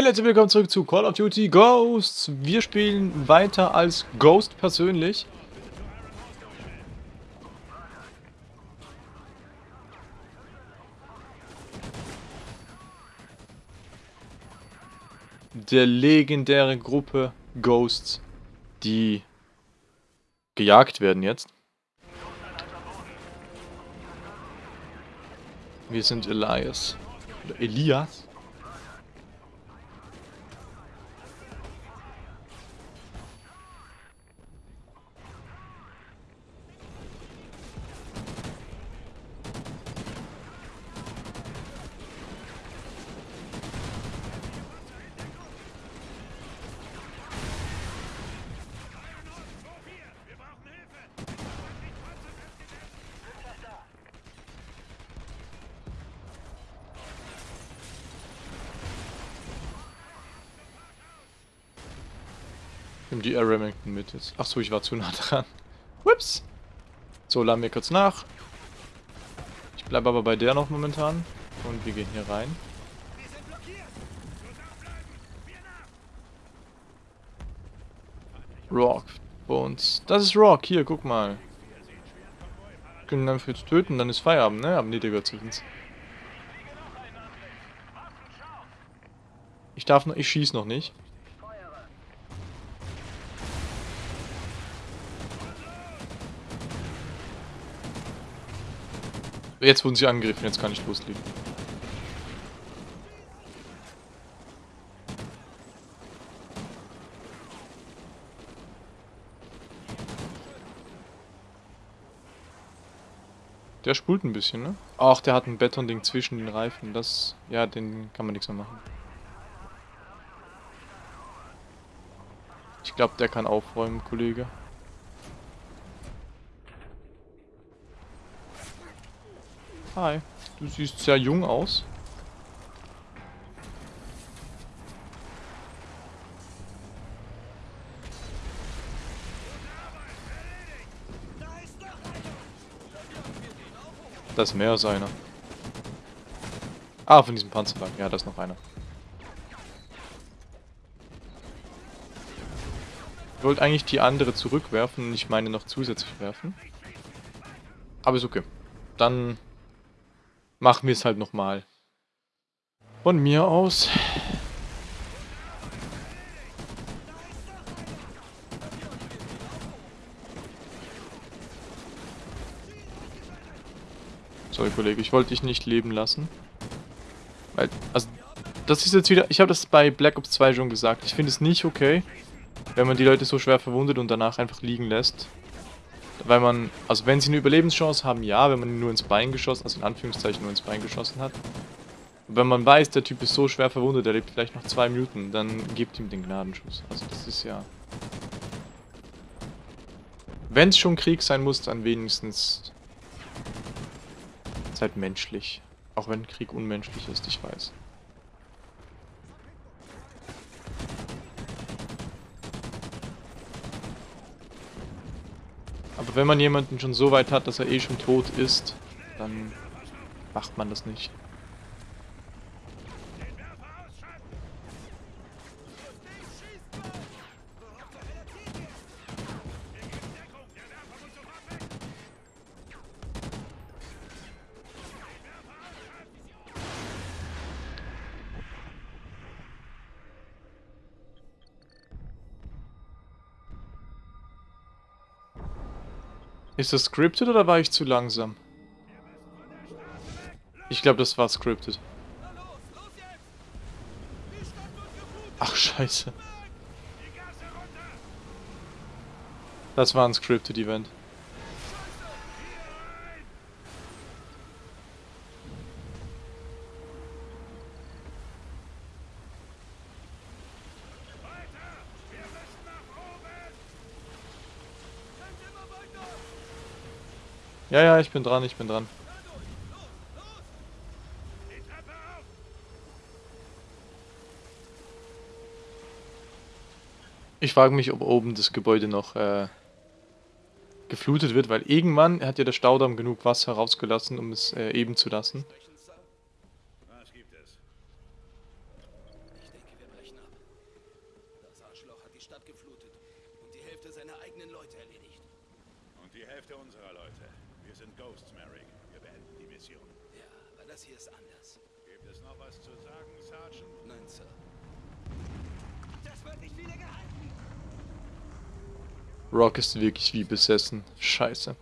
Hey Leute, willkommen zurück zu Call of Duty Ghosts. Wir spielen weiter als Ghost persönlich. Der legendäre Gruppe Ghosts, die gejagt werden jetzt. Wir sind Elias. Oder Elias. Remington mit jetzt. Achso, ich war zu nah dran. Ups. So, laden wir kurz nach. Ich bleibe aber bei der noch momentan. Und wir gehen hier rein. Rock. Bones. Das ist Rock. Hier, guck mal. Können einfach jetzt töten, dann ist Feierabend, ne? Aber nee, der gehört zu uns. Ich darf noch, ich schieß noch nicht. Jetzt wurden sie angegriffen, jetzt kann ich loslegen. Der spult ein bisschen, ne? Ach, der hat ein Betonding zwischen den Reifen. Das, ja, den kann man nichts mehr machen. Ich glaube, der kann aufräumen, Kollege. Hi. Du siehst sehr jung aus. Das ist mehr als einer. Ah, von diesem Panzerwagen. Ja, da ist noch einer. Ich wollte eigentlich die andere zurückwerfen ich meine noch zusätzlich werfen. Aber ist okay. Dann machen wir es halt nochmal. Von mir aus. Sorry, Kollege, ich wollte dich nicht leben lassen. Weil, also, das ist jetzt wieder... Ich habe das bei Black Ops 2 schon gesagt. Ich finde es nicht okay, wenn man die Leute so schwer verwundet und danach einfach liegen lässt. Weil man, also wenn sie eine Überlebenschance haben, ja, wenn man ihn nur ins Bein geschossen, also in Anführungszeichen nur ins Bein geschossen hat. Wenn man weiß, der Typ ist so schwer verwundet, der lebt vielleicht noch zwei Minuten, dann gebt ihm den Gnadenschuss. Also das ist ja... Wenn es schon Krieg sein muss, dann wenigstens... Seid menschlich. Auch wenn Krieg unmenschlich ist, ich weiß. Aber wenn man jemanden schon so weit hat, dass er eh schon tot ist, dann macht man das nicht. Ist das scripted oder war ich zu langsam? Ich glaube, das war scripted. Ach, scheiße. Das war ein scripted Event. Ja, ja, ich bin dran, ich bin dran. Ich frage mich, ob oben das Gebäude noch äh, geflutet wird, weil irgendwann hat ja der Staudamm genug Wasser rausgelassen, um es äh, eben zu lassen. Stadt geflutet und die Hälfte seiner eigenen Leute erledigt. Und die Hälfte unserer Leute. Wir sind Ghosts, Merrick. Wir beenden die Mission. Ja, aber das hier ist anders. Gibt es noch was zu sagen, Sergeant? Nein, Sir. Das wird nicht wieder gehalten! Rock ist wirklich wie besessen. Scheiße.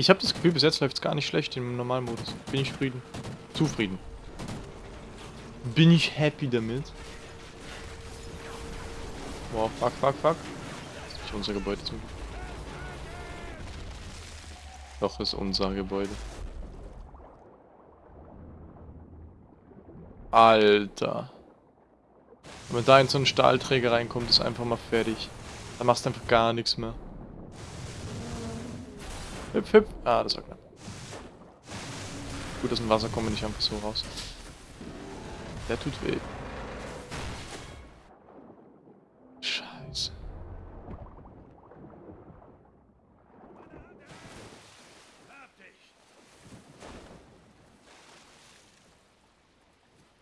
Ich habe das Gefühl, bis jetzt läuft es gar nicht schlecht im Normalmodus. Bin ich zufrieden. Zufrieden. Bin ich happy damit. Wow, fuck, fuck, fuck. Ist nicht unser Gebäude zum. Doch, ist unser Gebäude. Alter. Wenn da in so einen Stahlträger reinkommt, ist einfach mal fertig. Da machst du einfach gar nichts mehr. Hüpf, hüpf. Ah, das war knapp. Gut, aus dem Wasser kommen wir nicht einfach so raus. Der tut weh. Scheiße.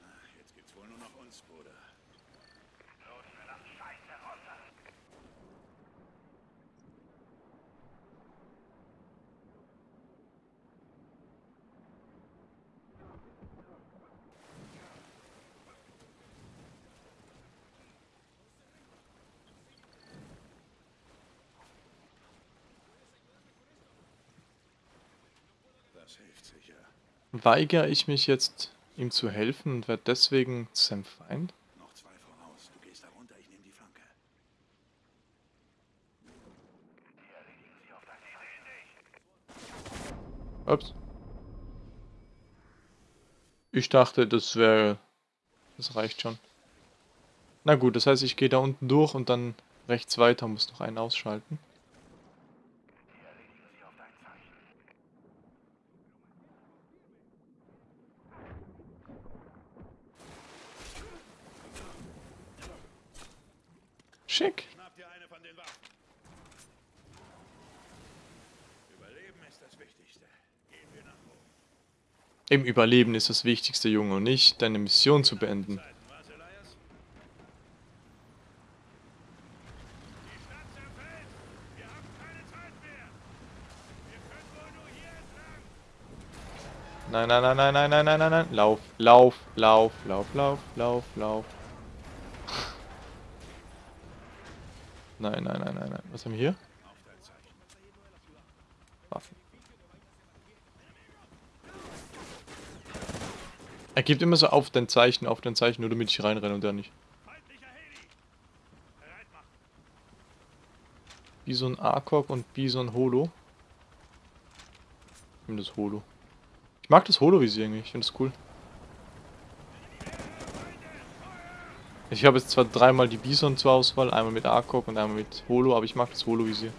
Ah, Jetzt gibt's wohl nur noch uns, Bruder. Los, verdammte Scheiße, runter! Das hilft sicher. Weigere ich mich jetzt, ihm zu helfen und werde deswegen seinem Feind? Noch zwei voraus. Du gehst da runter, ich nehme die Flanke. Ups. Ich dachte, das wäre... Das reicht schon. Na gut, das heißt, ich gehe da unten durch und dann rechts weiter, muss noch einen ausschalten. Schick. Schnapp dir eine von den Waffen. Überleben ist das Wichtigste. Gehen wir nach oben. Im Überleben ist das Wichtigste, Junge, und nicht deine Mission zu beenden. Nein, nein, nein, nein, nein, nein, nein, nein, nein. Lauf, lauf, lauf, lauf, lauf, lauf, lauf. Nein, nein, nein, nein, nein. Was haben wir hier? Waffen. Er gibt immer so auf dein Zeichen, auf dein Zeichen, nur damit ich reinrenne und er nicht. Bison Arkok und Bison Holo. Ich nehme das Holo. Ich mag das Holo-Visier irgendwie, ich finde das cool. Ich habe jetzt zwar dreimal die Bison zur Auswahl, einmal mit Arkok und einmal mit Holo, aber ich mag das Holo-Visier.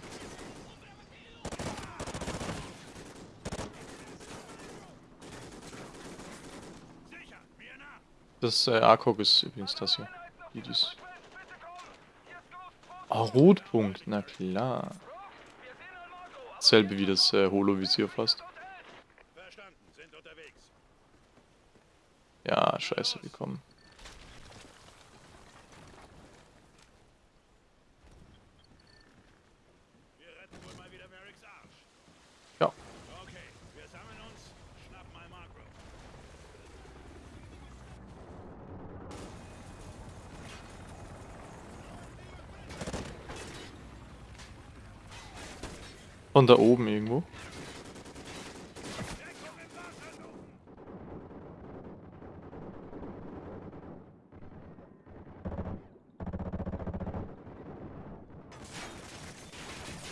Das äh, Arkok ist übrigens das hier. Die, dies. Oh, Rotpunkt, na klar. Selbe wie das äh, Holo-Visier fast. Ja, scheiße, wir kommen. Wir retten wohl mal wieder Merricks Arsch. Ja. Okay, wir sammeln uns, schnappen mal Marco. Von da oben irgendwo.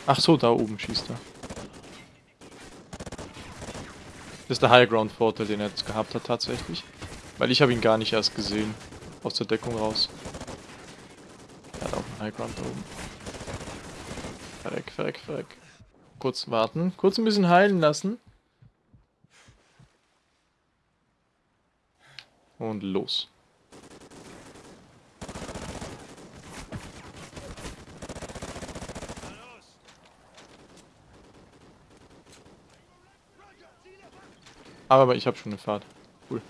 Ach so, da oben schießt er. Das ist der High Ground Vorteil, den er jetzt gehabt hat tatsächlich. Weil ich habe ihn gar nicht erst gesehen. Aus der Deckung raus. Er hat auch einen High Ground da oben. Verreck, verreck, verreck. Kurz warten. Kurz ein bisschen heilen lassen. Und los. Aber ich habe schon eine Fahrt. Cool.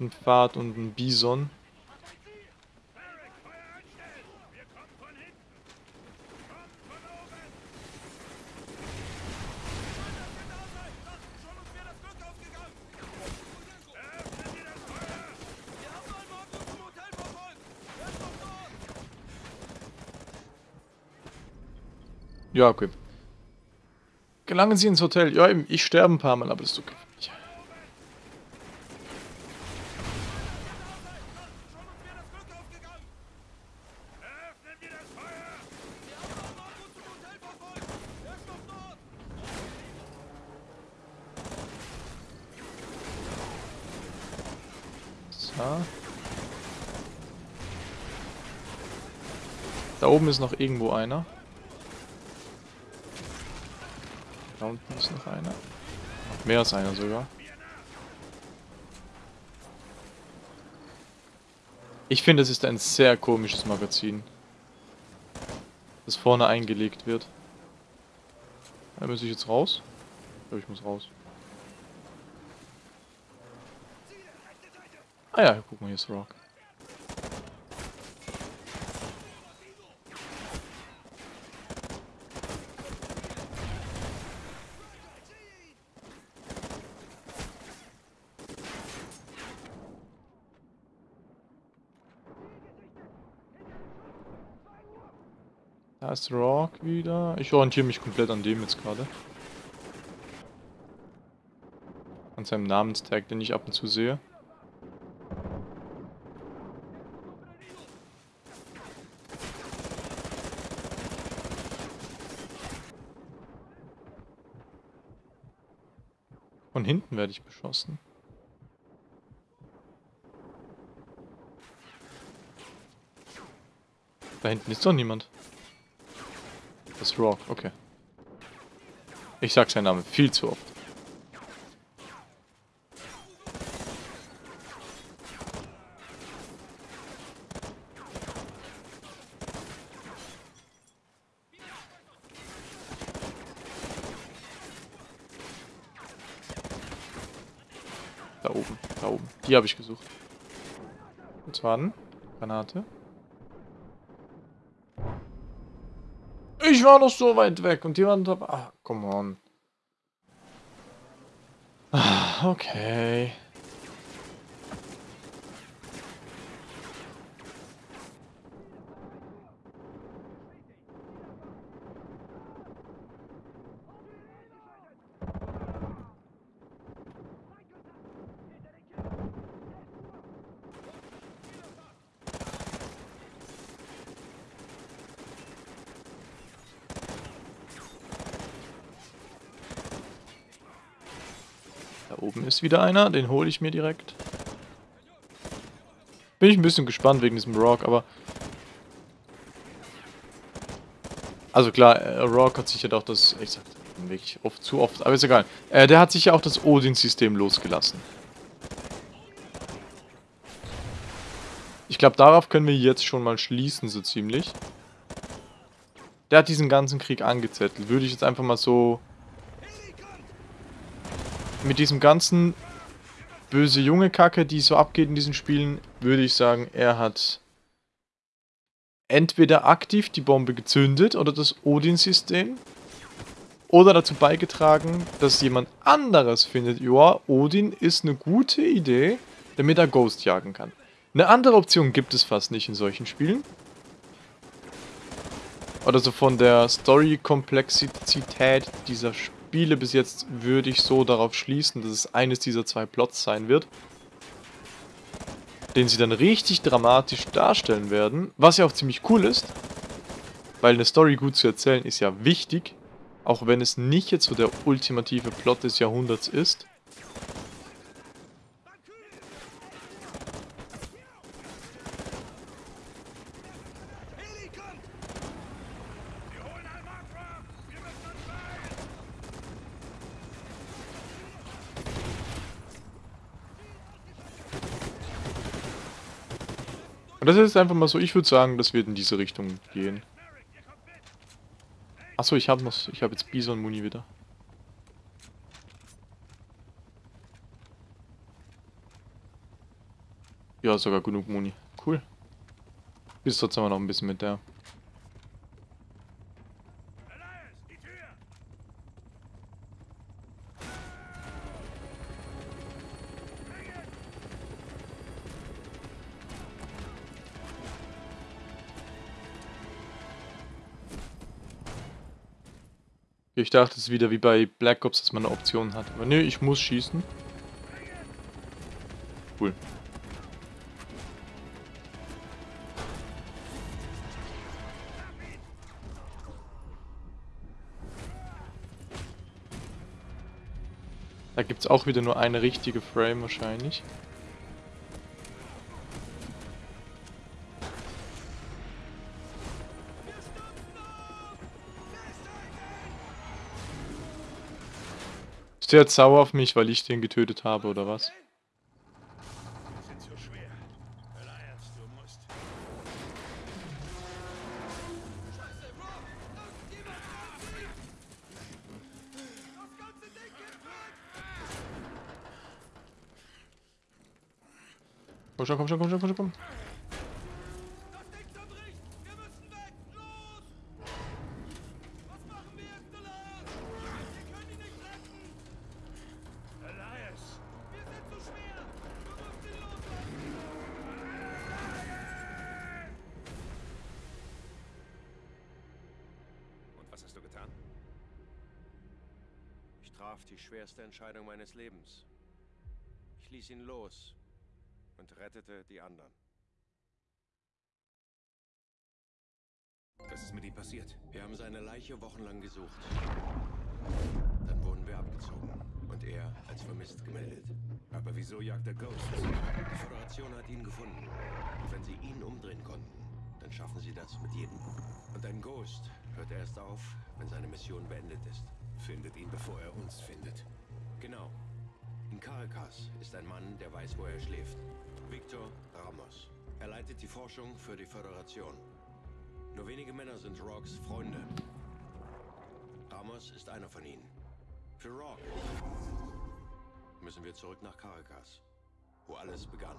Ein Pfad und ein Bison. Barrick, Feuer einstellen! Wir kommen von hinten! Kommt von oben! Schon uns wäre das Glück aufgegangen. Eröffnen Sie das Feuer! Wir haben einen Morgen zum Hotel verfolgt. Er ist noch dort. Ja, okay. Gelangen Sie ins Hotel. Ja, eben, ich sterbe ein paar Mal, aber das ist okay. Da oben ist noch irgendwo einer. Da unten ist noch einer. Mehr als einer sogar. Ich finde, es ist ein sehr komisches Magazin. Das vorne eingelegt wird. Da muss ich jetzt raus? Ich glaube, ich muss raus. Ah ja, guck mal, hier ist Rock. Da ist Rock wieder. Ich orientiere mich komplett an dem jetzt gerade. An seinem Namenstag, den ich ab und zu sehe. Von hinten werde ich beschossen. Da hinten ist doch niemand. Das Rock, okay. Ich sag seinen Namen viel zu oft. Da oben, da oben. Die habe ich gesucht. Kurz warten. Granate. Ich war noch so weit weg und die waren da. Ah, come on. Ah, okay. Oben ist wieder einer, den hole ich mir direkt. Bin ich ein bisschen gespannt wegen diesem Rock, aber... Also klar, äh, Rock hat sich ja doch das... Ich sag wirklich oft, zu oft, aber ist egal. Äh, der hat sich ja auch das Odin-System losgelassen. Ich glaube, darauf können wir jetzt schon mal schließen, so ziemlich. Der hat diesen ganzen Krieg angezettelt. Würde ich jetzt einfach mal so mit diesem ganzen böse junge Kacke, die so abgeht in diesen Spielen, würde ich sagen, er hat entweder aktiv die Bombe gezündet oder das Odin-System oder dazu beigetragen, dass jemand anderes findet, ja, Odin ist eine gute Idee, damit er Ghost jagen kann. Eine andere Option gibt es fast nicht in solchen Spielen. Oder so von der Story-Komplexität dieser Spiele bis jetzt würde ich so darauf schließen, dass es eines dieser zwei Plots sein wird. Den sie dann richtig dramatisch darstellen werden. Was ja auch ziemlich cool ist. Weil eine Story gut zu erzählen ist ja wichtig. Auch wenn es nicht jetzt so der ultimative Plot des Jahrhunderts ist. Das ist einfach mal so, ich würde sagen, das wird in diese Richtung gehen. Achso, ich habe noch, ich habe jetzt Bison Muni wieder. Ja, sogar genug Muni. Cool. Bis trotzdem noch ein bisschen mit der. Ich dachte, es ist wieder wie bei Black Ops, dass man eine Option hat. Aber nö, ich muss schießen. Cool. Da gibt es auch wieder nur eine richtige Frame wahrscheinlich. Ist der jetzt sauer auf mich, weil ich den getötet habe, oder was? Komm schon, komm schon, komm schon, komm schon, komm. Ihn los und rettete die anderen. Was ist mit ihm passiert? Wir haben seine Leiche wochenlang gesucht. Dann wurden wir abgezogen und er als vermisst gemeldet. Aber wieso jagt er Ghosts? Die Föderation hat ihn gefunden. Und wenn sie ihn umdrehen konnten, dann schaffen sie das mit jedem. Und ein Ghost hört erst auf, wenn seine Mission beendet ist. Findet ihn, bevor er uns findet. Genau. In Caracas ist ein Mann, der weiß, wo er schläft. Victor Ramos. Er leitet die Forschung für die Föderation. Nur wenige Männer sind Rocks Freunde. Ramos ist einer von ihnen. Für Rock müssen wir zurück nach Caracas, wo alles begann.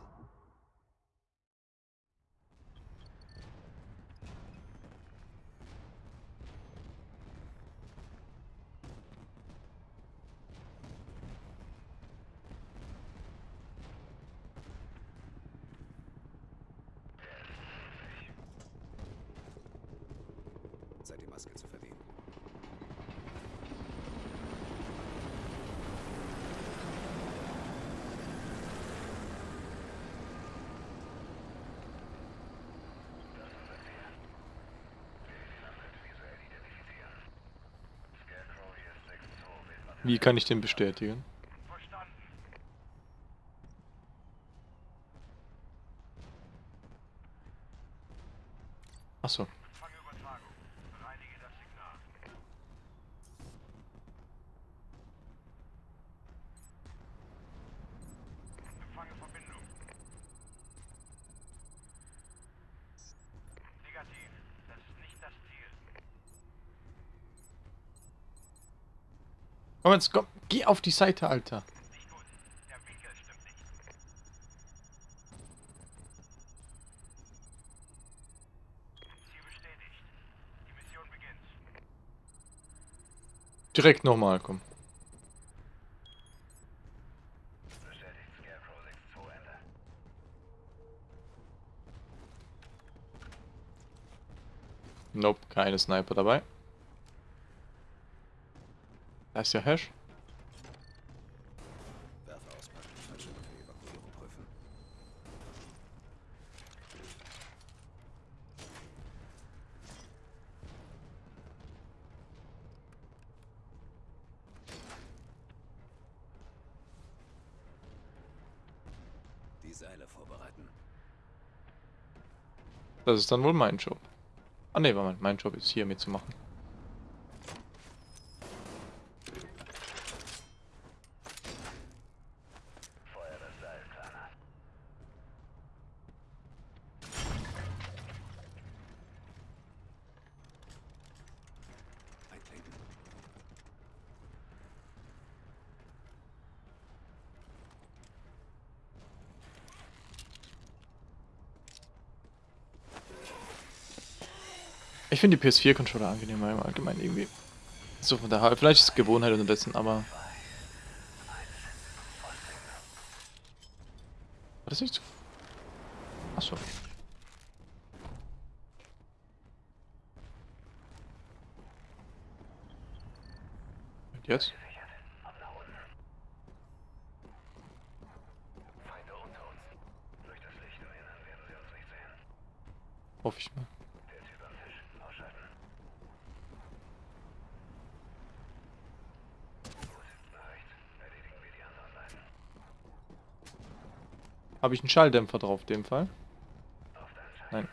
Maske zu verdienen. Wie kann ich den bestätigen? Achso. Empfangübertragung. Bereinige das Signal. Empfange Verbindung. Negativ. Das ist nicht das Ziel. Komm jetzt, komm. Geh auf die Seite, Alter. Direkt nochmal, komm. Bestätigt Scarecrow 6-2 Ende. Nope, keine Sniper dabei. Da ist ja Hash. Werfer auspacken. Fallschirme für Evakuierung prüfen. Die Seile vorbereiten. Das ist dann wohl mein Job. Ah ne, war mein, mein Job ist hier mitzumachen. Feuer das Seil, Kleiner. Ich finde die PS4-Controller angenehmer im Allgemeinen irgendwie. So von Halb. Vielleicht ist es Gewohnheit unterdessen, aber. War das nicht so? Achso. Und jetzt? Hoffe ich mal. Habe ich einen Schalldämpfer drauf, in dem Fall? Nein.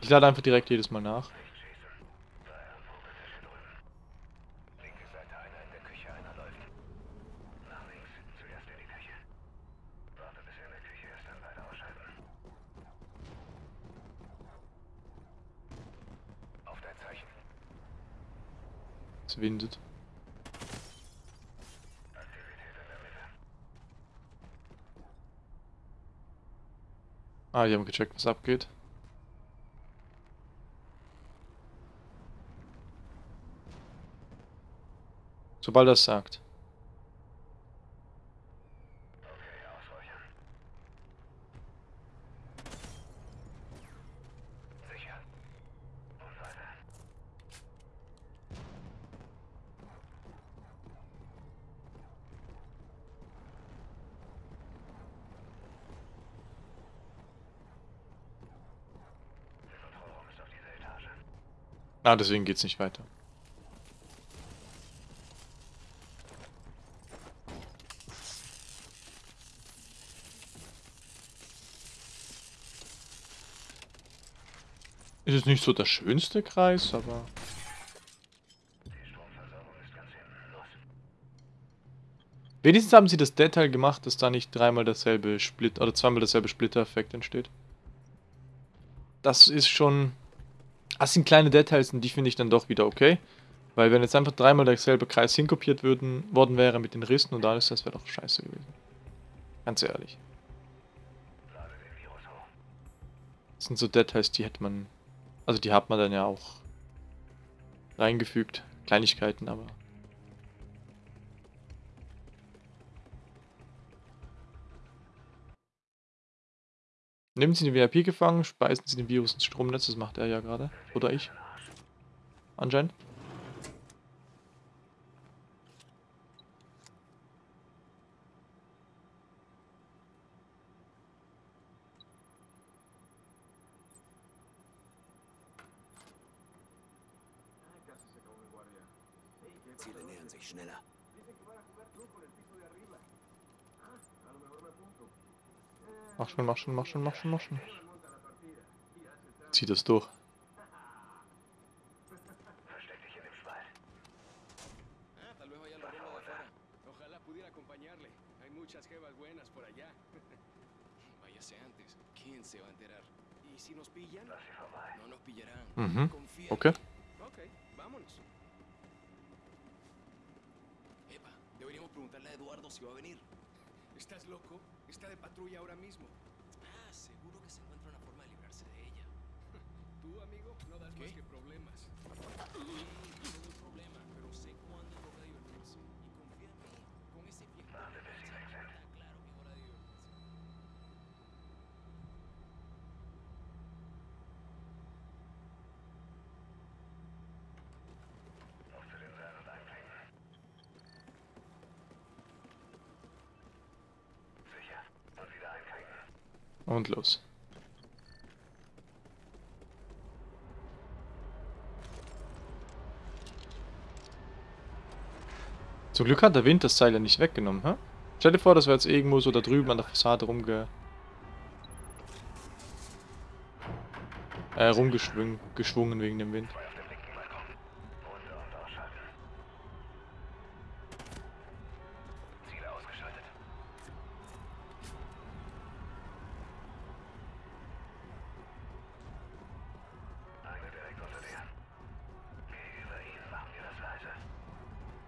Ich lade einfach direkt jedes Mal nach. Windet. Ah, die haben gecheckt, was abgeht. Sobald es sagt. Ah, deswegen geht's nicht weiter. Ist es nicht so der schönste Kreis, aber... Wenigstens haben sie das Detail gemacht, dass da nicht dreimal dasselbe Split oder zweimal dasselbe Splitter-Effekt entsteht. Das ist schon... Das sind kleine Details und die finde ich dann doch wieder okay. Weil wenn jetzt einfach dreimal derselbe Kreis hinkopiert würden, worden wäre mit den Rissen und alles, das wäre doch scheiße gewesen. Ganz ehrlich. Das sind so Details, die hätte man... Also die hat man dann ja auch reingefügt. Kleinigkeiten, aber... Nehmen Sie den VIP gefangen, speisen Sie den Virus ins Stromnetz, das macht er ja gerade. Oder ich. Anscheinend. Schon, mach schon, mach schon, mach schon, mach schon. Zieh das durch. Ah. Mhm. Okay. Deberíamos preguntarle a Eduardo si va a venir. ¿Estás loco? Está de patrulla ahora mismo. No das más que problemas. Sí, yo no doy problema, pero sé cuándo es hora de divertirse. Y confía en mí, con ese viejo está claro que es hora de divertirse. Und los. Zum Glück hat der Wind das Seil ja nicht weggenommen, hä? Stell dir vor, das wäre jetzt irgendwo so da drüben an der Fassade rumge... Äh, rumgeschwungen geschwungen wegen dem Wind.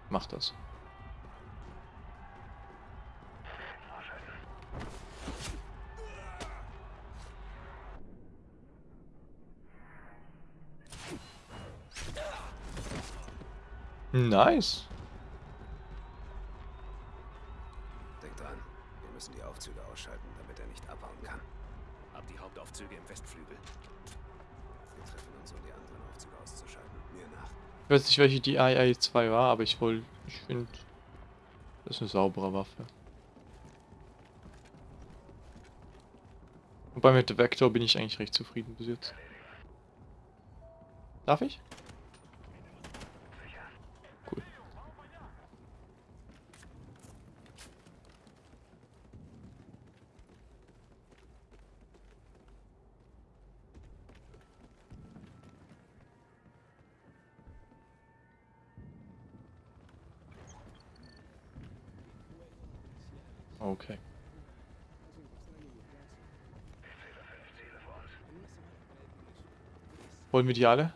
Mach das. Nice. Denk dran, wir müssen die Aufzüge ausschalten, damit er nicht abhauen kann. Hab die Hauptaufzüge im Westflügel. Wir treffen uns, um die anderen Aufzüge auszuschalten. Mir nach. Ich weiß nicht, welche die II-2 war, aber ich wollte, ich finde, das ist eine saubere Waffe. Wobei mit der Vector bin ich eigentlich recht zufrieden bis jetzt. Darf ich? Cool. Okay. Wollen wir die alle?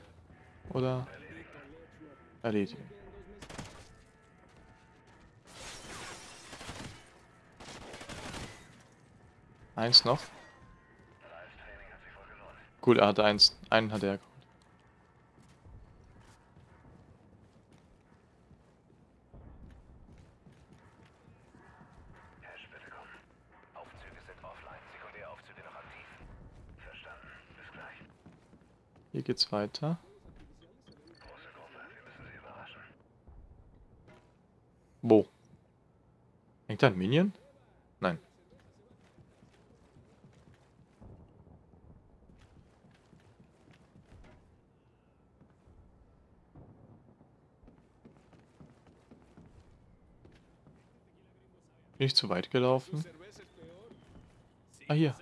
Oder? Erledigen. Eins noch. Gut, er hatte eins. Einen hat er geholt. Hash, bitte kommen. Aufzüge sind offline, Sekundäraufzüge noch aktiv. Verstanden. Bis gleich. Hier geht's weiter. Wo? Hängt da ein Minion? Nein. Bin ich zu weit gelaufen? Ah, hier.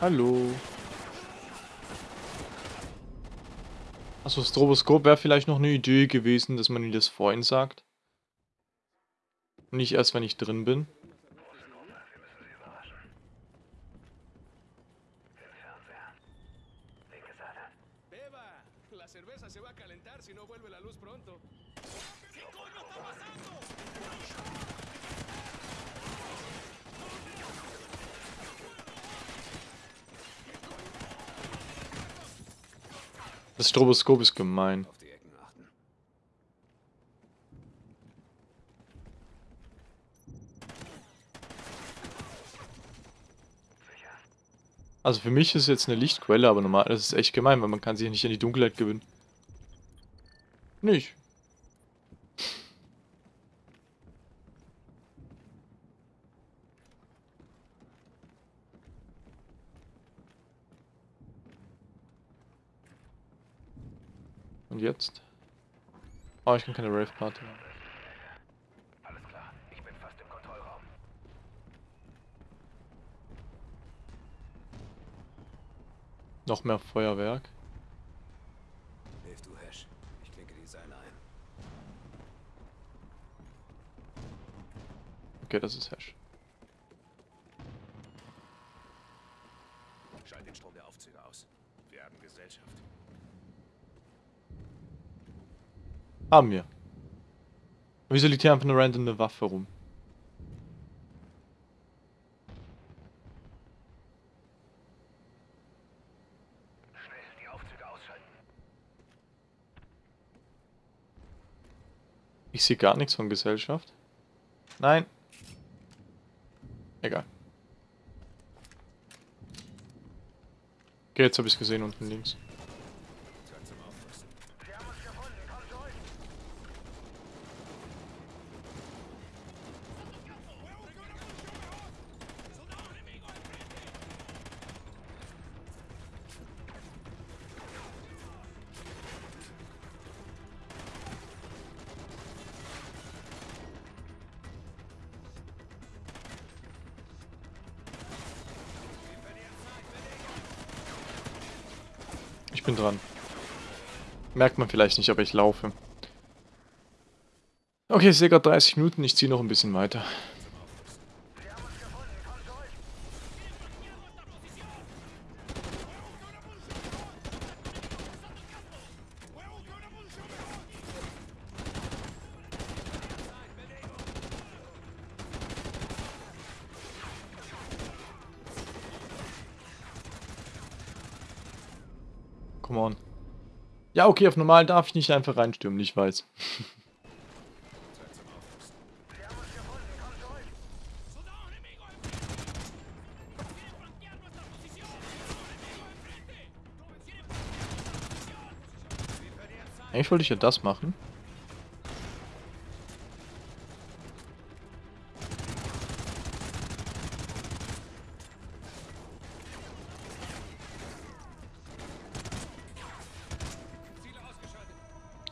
Hallo. Achso, Stroboskop wäre vielleicht noch eine Idee gewesen, dass man ihm das vorhin sagt. Nicht erst, wenn ich drin bin. Das Stroboskop ist gemein. Also für mich ist es jetzt eine Lichtquelle, aber normal, das ist echt gemein, weil man kann sich nicht in die Dunkelheit gewinnen. Nicht. Und jetzt? Oh, ich kann keine Rave-Party machen. Alles klar, ich bin fast im Kontrollraum. Noch mehr Feuerwerk. Hilf du Hash. Ich klinke die Seile ein. Okay, das ist Hash. Schalt den Strom der Aufzüge aus. Wir haben Gesellschaft. Haben wir. Wieso liegt hier einfach eine random Waffe rum? Ich sehe gar nichts von Gesellschaft. Nein. Egal. Okay, jetzt habe ich es gesehen unten links. Bin dran. Merkt man vielleicht nicht, aber ich laufe. Okay, ich sehe gerade 30 Minuten, ich ziehe noch ein bisschen weiter. Sie haben uns gefunden, komm zurück. Come on. Ja, okay, auf normal darf ich nicht einfach reinstürmen, ich weiß. Eigentlich wollte ich ja das machen.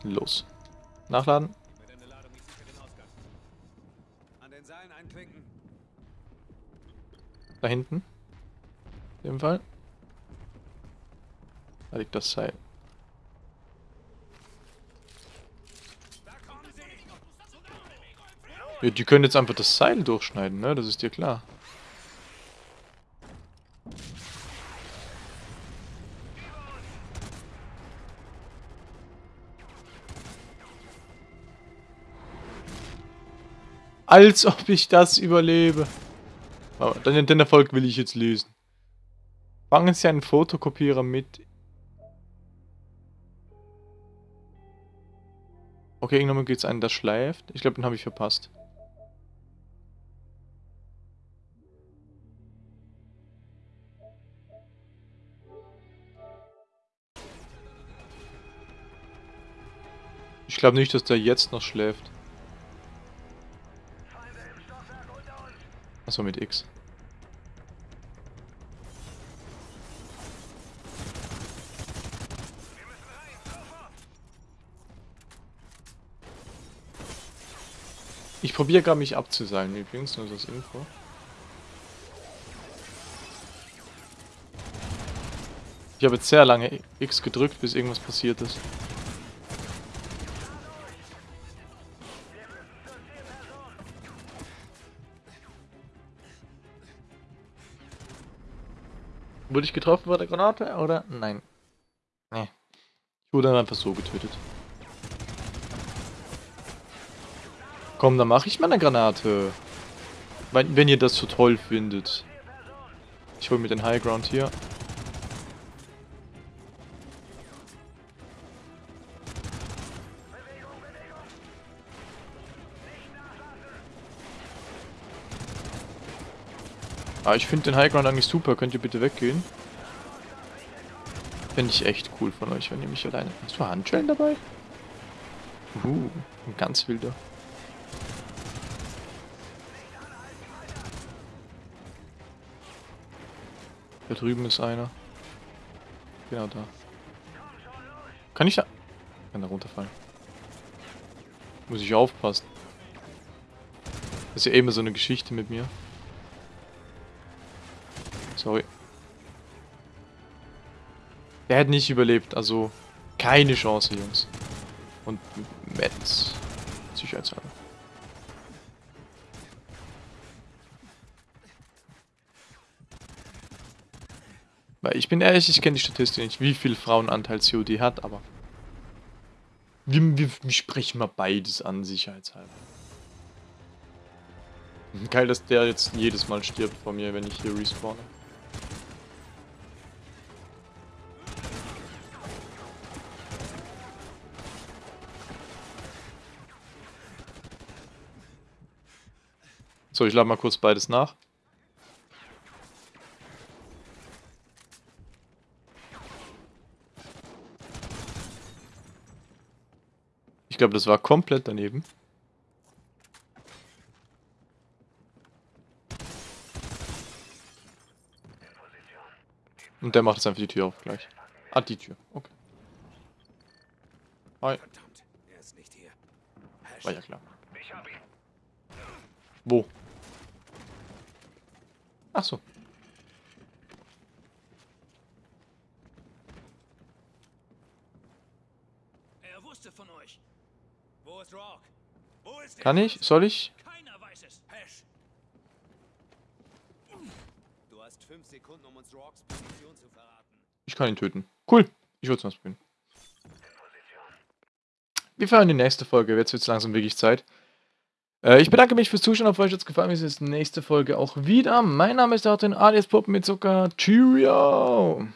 Los. Nachladen. Da hinten. In dem Fall. Da liegt das Seil. Ja, die können jetzt einfach das Seil durchschneiden, ne? Das ist dir klar. Als ob ich das überlebe. Aber den, Erfolg will ich jetzt lesen. Fangen Sie einen Fotokopierer mit. Okay, irgendwann geht es einen, der schleift. Ich glaube, den habe ich verpasst. Ich glaube nicht, dass der jetzt noch schläft. Achso, mit X. Ich probiere gerade mich abzuseilen übrigens, nur das Info. Ich habe jetzt sehr lange X gedrückt, bis irgendwas passiert ist. Wurde ich getroffen bei der Granate oder? Nein. Nee. Ich wurde dann einfach so getötet. Komm, dann mache ich mal eine Granate. Wenn, wenn ihr das so toll findet. Ich hole mir den High Ground hier. Ah, ich finde den High Ground eigentlich super. Könnt ihr bitte weggehen? Fände ich echt cool von euch, wenn ihr mich alleine... Hast du Handschellen dabei? Uh, ein ganz wilder. Da drüben ist einer. Genau da. Kann ich da... Kann da runterfallen. Muss ich aufpassen. Das ist ja immer so eine Geschichte mit mir. Der hat nicht überlebt, also keine Chance, Jungs. Und Metz. Sicherheitshalber. Weil ich bin ehrlich, ich kenne die Statistik nicht, wie viel Frauenanteil COD hat, aber... Wir, wir sprechen mal beides an, sicherheitshalber. Geil, dass der jetzt jedes Mal stirbt vor mir, wenn ich hier respawne. So, ich lade mal kurz beides nach. Ich glaube, das war komplett daneben. Und der macht jetzt einfach die Tür auf gleich. Ah, die Tür. Okay. Hi. Verdammt, er ist nicht hier. War ja klar. Wo? Ach so. Er wusste von euch. Wo ist Rock? Wo ist Kann ich? Soll ich? Keiner weiß es. Hash. Du hast fünf Sekunden, um uns Rocks Position zu verraten. Ich kann ihn töten. Cool. Ich würde es mal probieren. Wir fahren in die nächste Folge. Jetzt wird es langsam wirklich Zeit. Äh, ich bedanke mich fürs Zuschauen. Auf euch hat es gefallen. Wir sehen uns nächste Folge auch wieder. Mein Name ist Artin alias Puppen mit Zucker. Cheerio!